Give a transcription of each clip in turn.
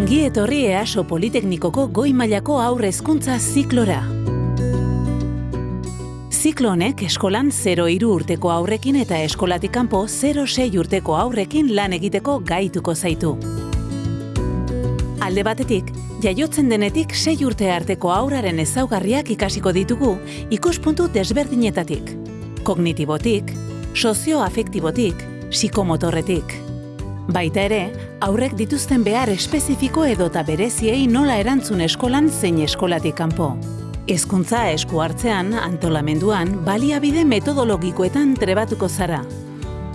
Ongi etorri EASO Politeknikoko goi mailako aurre hezkuntza ziklora. Ziklo honek eskolan 0 urteko aurrekin eta eskolatik kanpo 0-6 urteko aurrekin lan egiteko gaituko zaitu. Alde batetik, jaiotzen denetik 6 urte arteko aurraren ezaugarriak ikasiko ditugu ikuspuntu desberdinetatik. Kognitibotik, sozioafektibotik, psikomotorretik. Baita ere, aurrek dituzten behar espezifiko edota bereziei nola erantzun eskolan zein eskolatik kanpo. Hezkuntza esku hartzean, antolamenduan, baliabide metodologikoetan trebatuko zara.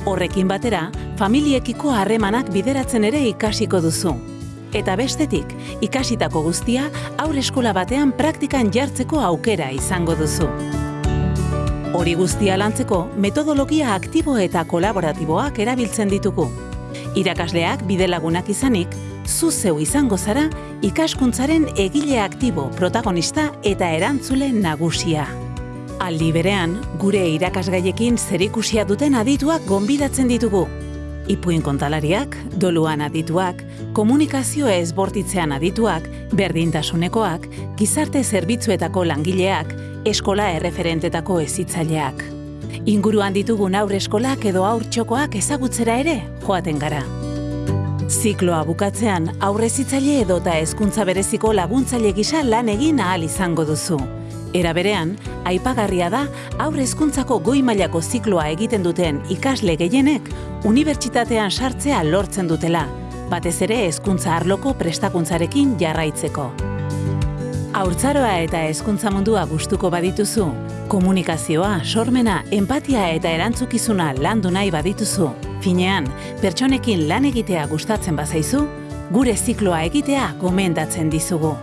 Horrekin batera, familiekiko harremanak bideratzen ere ikasiko duzu. Eta bestetik, ikasitako guztia aurre eskola batean praktikan jartzeko aukera izango duzu. Hori guztia lantzeko, metodologia aktibo eta kolaboratiboak erabiltzen ditugu. Irakasleak bidelagunak izanik, zu zeu izango zara ikaskuntzaren egile aktibo, protagonista eta erantzule nagusia. Aldi berean, gure irakasgaiekin zerikusia duten adituak gonbidatzen ditugu. Ipuin kontalariak, doluan adituak, komunikazio ezbortitzean adituak, berdintasunekoak, gizarte zerbitzuetako langileak, eskola erreferentetako ezitzaileak. Inguruan ditugun aurre eskolak edo aur txokoak ezagutzera ere joaten gara. Zikloa bukatzean aurre zitzaile edo eta hezkuntza bereziko laguntzaile gisa lan egin ahal izango duzu. Era berean, aipagarria da aurre hezkuntzako goi mailako zikloa egiten duten ikasle gehienek unibertsitatean sartzea lortzen dutela, batez ere hezkuntza arloko prestakuntzarekin jarraitzeko. Haurtzaroa eta hezkuntza mundua gustuko badituzu, komunikazioa, sormena, empatia eta erantzukizuna landu nahi badituzu, finean, pertsonekin lan egitea gustatzen bazaizu, gure zikloa egitea gomendatzen dizugu.